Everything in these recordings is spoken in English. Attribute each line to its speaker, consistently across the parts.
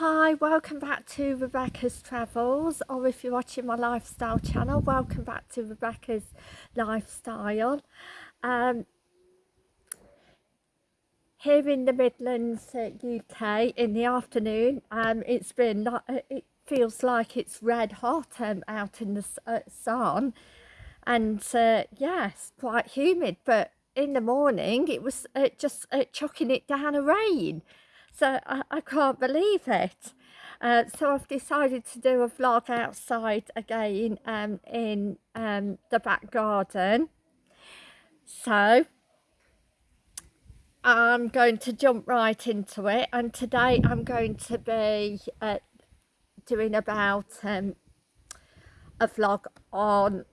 Speaker 1: Hi, welcome back to Rebecca's Travels, or if you're watching my lifestyle channel, welcome back to Rebecca's Lifestyle. Um, here in the Midlands, uh, UK, in the afternoon, um, it's been, uh, it feels like it's red hot um, out in the uh, sun, and uh, yes, quite humid, but in the morning it was uh, just uh, chucking it down a rain so I, I can't believe it. Uh, so I've decided to do a vlog outside again um, in um, the back garden. So I'm going to jump right into it and today I'm going to be uh, doing about um, a vlog on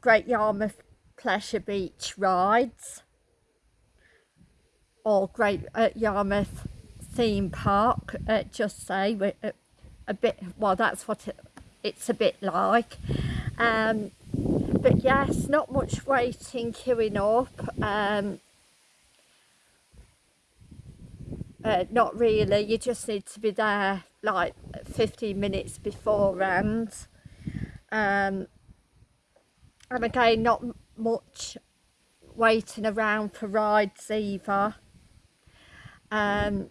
Speaker 1: Great Yarmouth Pleasure Beach rides or Great uh, Yarmouth theme park uh, just say a, a, bit well that's what it, it's a bit like. Um, but yes not much waiting queuing up um, uh, not really. You just need to be there like 15 minutes beforehand. Um, and again not much waiting around for rides either um,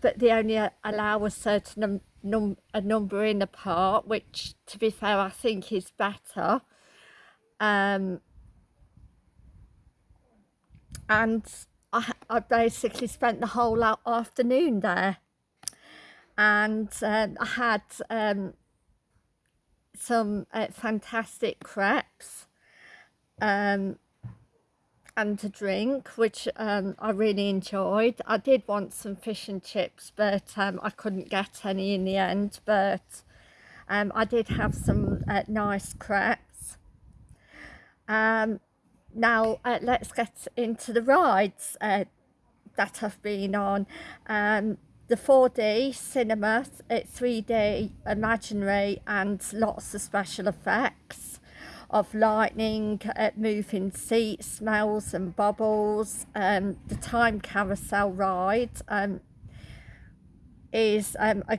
Speaker 1: but they only allow a certain num a number in the part, which to be fair I think is better. Um, and I, I basically spent the whole afternoon there and um, I had um, some uh, fantastic crepes um, and a drink which um, I really enjoyed. I did want some fish and chips but um, I couldn't get any in the end but um, I did have some uh, nice crepes. Um, now uh, let's get into the rides uh, that I've been on. Um, the 4D cinema, it's 3D imaginary and lots of special effects of lightning, uh, moving seats, smells and bubbles. Um, the time carousel ride um, is um, a,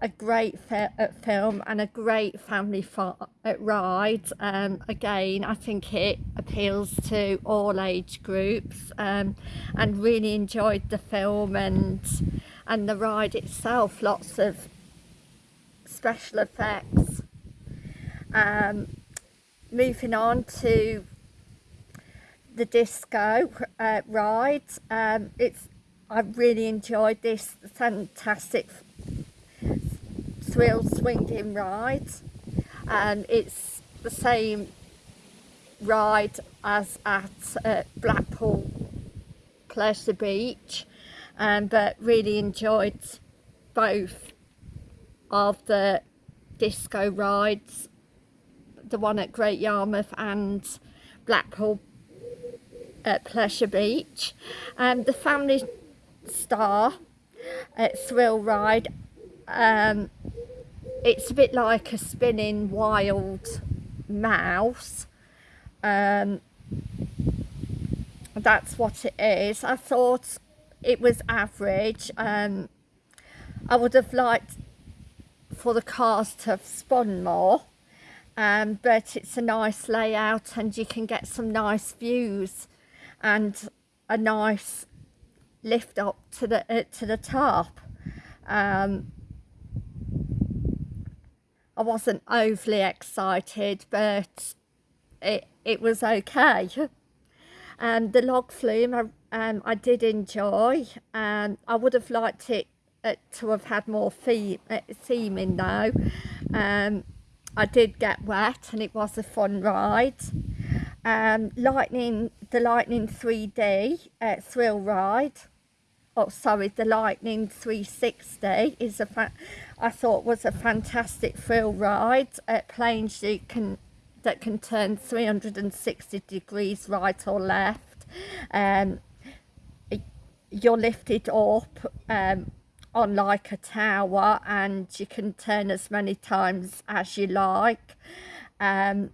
Speaker 1: a great uh, film and a great family uh, ride. Um, again, I think it appeals to all age groups um, and really enjoyed the film and and the ride itself. Lots of special effects. Um, moving on to the disco uh, ride um, it's I really enjoyed this fantastic thrill swinging ride. And it's the same ride as at uh, Blackpool Pleasure Beach. Um, but really enjoyed both of the disco rides the one at Great Yarmouth and Blackpool at Pleasure Beach. Um, the Family Star at Thrill Ride, um, it's a bit like a spinning wild mouse. Um, that's what it is. I thought it was average. Um, I would have liked for the cars to have spun more um, but it's a nice layout and you can get some nice views and a nice lift up to the uh, to the top. Um, I wasn't overly excited but it it was okay. Um, the log flume I, um, I did enjoy um, I would have liked it uh, to have had more theme, uh, theming though. Um, I did get wet and it was a fun ride. Um, lightning, the Lightning 3D uh, thrill ride. Oh, sorry, the Lightning 360 is a I thought was a fantastic thrill ride. Uh, planes you can that can turn 360 degrees right or left. Um, you're lifted up um, on like a tower and you can turn as many times as you like. Um,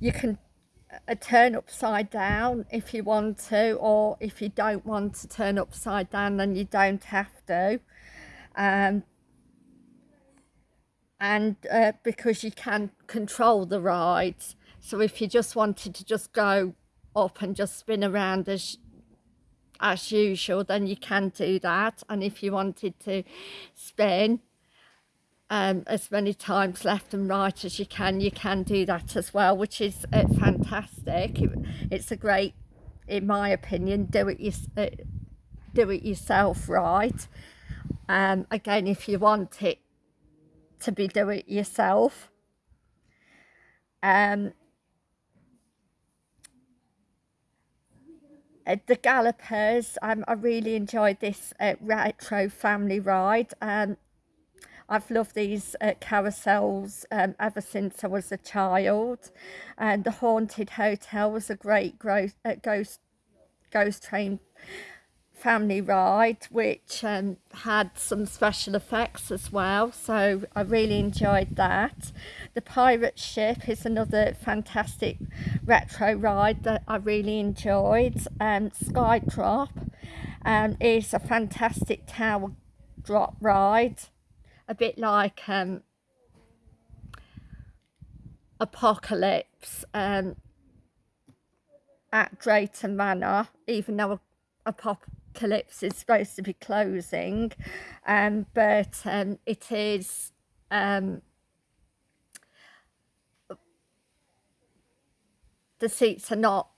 Speaker 1: you can a turn upside down if you want to or if you don't want to turn upside down then you don't have to. Um, and uh, because you can control the rides. So if you just wanted to just go up and just spin around as as usual then you can do that. And if you wanted to spin um, as many times left and right as you can you can do that as well which is uh, fantastic. It, it's a great in my opinion do it, you, uh, do it yourself right. Um, again if you want it to be do it yourself. Um, uh, the Gallopers, um, I really enjoyed this uh, retro family ride. Um, I've loved these uh, carousels um, ever since I was a child. And the Haunted Hotel was a great ghost, uh, ghost, ghost train family ride which um, had some special effects as well so I really enjoyed that. The pirate ship is another fantastic retro ride that I really enjoyed. Um, Skydrop um, is a fantastic tower drop ride a bit like um, Apocalypse um, at Drayton Manor even though Apocalypse Calypso is supposed to be closing um, but um, it is um, the seats are not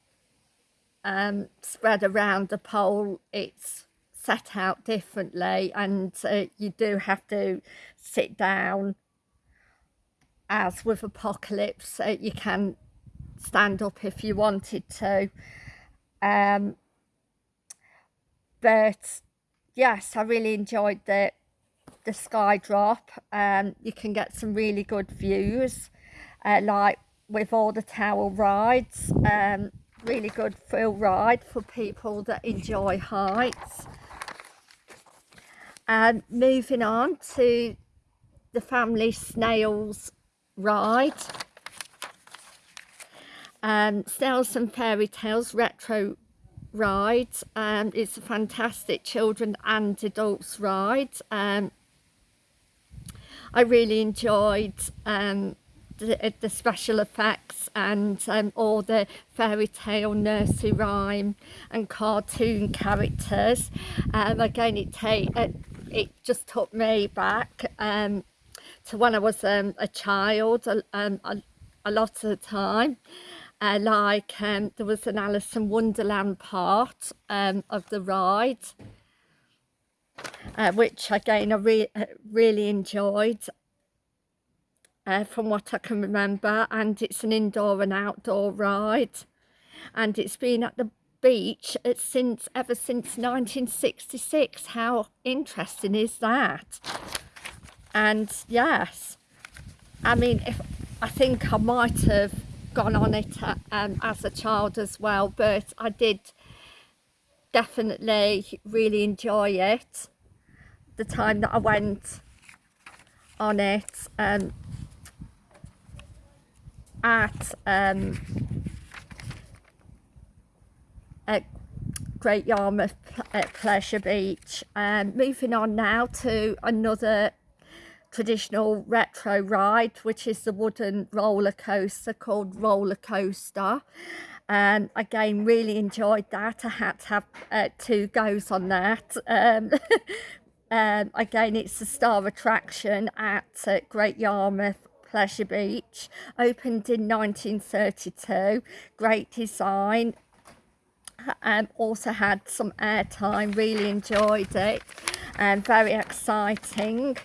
Speaker 1: um, spread around the pole. It's set out differently and uh, you do have to sit down. As with apocalypse uh, you can stand up if you wanted to. Um, but yes I really enjoyed the the sky drop. Um you can get some really good views uh, like with all the tower rides. Um really good thrill ride for people that enjoy heights. And moving on to the family snails ride. Um snails and fairy tales retro ride um, it's a fantastic children and adults ride um, I really enjoyed um, the, the, special effects and um, all the fairy tale nursery rhyme and cartoon characters. Um, again it take it, it just took me back um, to when I was um, a child um, a, a lot of the time uh, like um, there was an Alice in Wonderland part um, of the ride uh, which again I re uh, really enjoyed uh, from what I can remember. And it's an indoor and outdoor ride. And it's been at the beach uh, since ever since 1966 how interesting is that? And yes. I mean if I think I might have gone on it uh, um, as a child as well but I did definitely really enjoy it the time that I went on it um, at um, at Great Yarmouth at Pleasure Beach. Um, moving on now to another traditional retro ride which is the wooden roller coaster called roller coaster. And um, again really enjoyed that. I had to have uh, two goes on that. Um, um, again it's a star attraction at uh, great yarmouth pleasure beach opened in 1932 great design. Um, also had some airtime really enjoyed it. And very exciting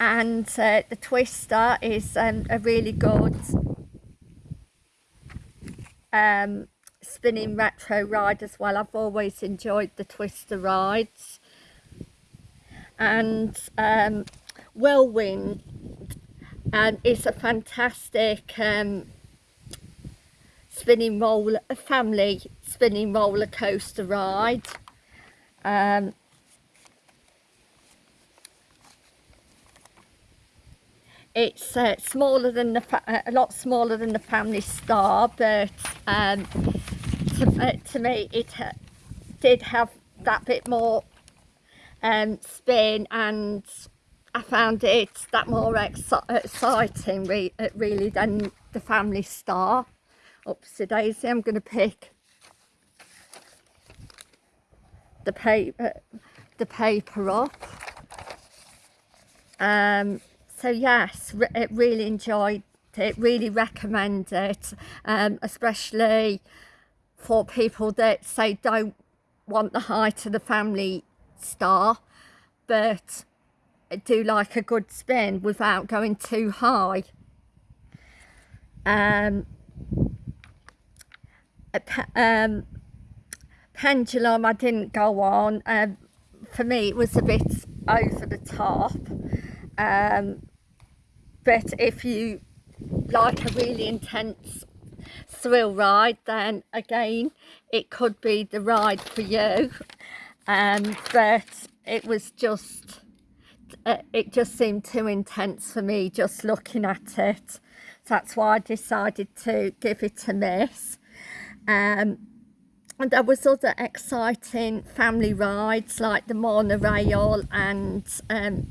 Speaker 1: and uh, the twister is um, a really good um, spinning retro ride as well. I've always enjoyed the twister rides. And um, Whirlwind um, is a fantastic um, spinning roller a family spinning roller coaster ride. Um, it's uh, smaller than the uh, a lot smaller than the family star but um, to, uh, to me it uh, did have that bit more um, spin and I found it that more exci- exciting re- really than the family star. Oopsie daisy I'm going to pick the paper the paper um so yes re- it really enjoyed it really recommend it um especially for people that say don't want the height of the family star but do like a good spin without going too high. Um, um pendulum I didn't go on um, for me it was a bit over the top. Um, but if you like a really intense thrill ride then again it could be the ride for you. Um, but it was just uh, it just seemed too intense for me just looking at it. So that's why I decided to give it a miss. Um, and there was other exciting family rides like the monorail and um,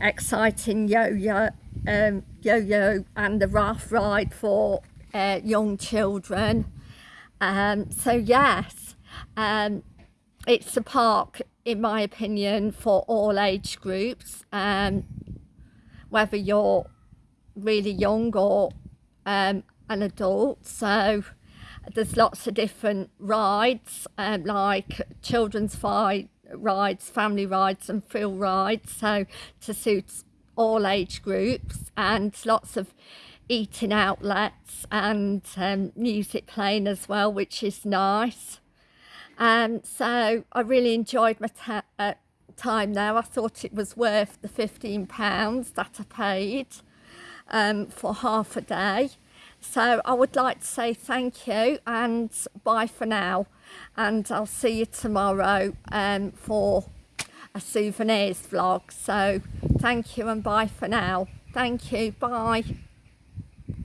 Speaker 1: exciting yo-yo um, yo-yo and the raft ride for uh, young children. Um, so yes um, it's a park in my opinion for all age groups. Um, whether you're really young or um, an adult. So there's lots of different rides um, like children's fi- rides family rides and thrill rides. So to suit all age groups and lots of eating outlets and um, music playing as well which is nice. Um, so I really enjoyed my uh, time there. I thought it was worth the 15 pounds that I paid um, for half a day. So I would like to say thank you and bye for now. And I'll see you tomorrow um, for a souvenirs vlog. So thank you and bye for now. Thank you. Bye.